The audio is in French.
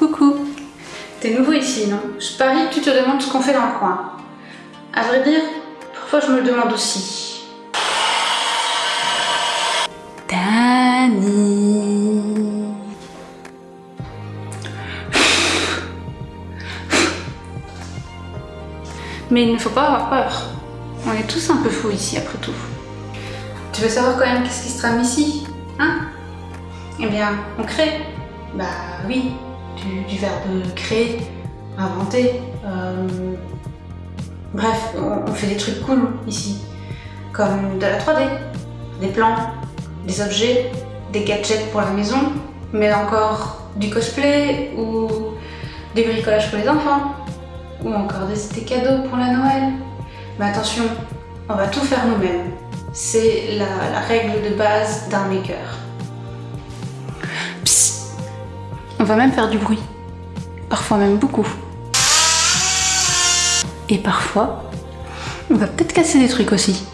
Coucou T'es nouveau ici, non? Je parie que tu te demandes ce qu'on fait dans le coin. À vrai dire, parfois je me le demande aussi. Dani Mais il ne faut pas avoir peur. On est tous un peu fous ici, après tout. Tu veux savoir quand même qu'est-ce qui se trame ici Hein? Eh bien, on crée. Bah oui, du, verbe créer, inventer. euh, Bref, on, fait des trucs cool ici. Comme de la 3D, des plans, des objets, des gadgets pour la maison, mais encore du cosplay ou des bricolages pour les enfants, ou encore des, cadeaux pour la Noël. Mais attention, on va tout faire nous-mêmes. C'est la règle de base d'un maker. On va même faire du bruit. Parfois même beaucoup. Et parfois, on va peut-être casser des trucs aussi.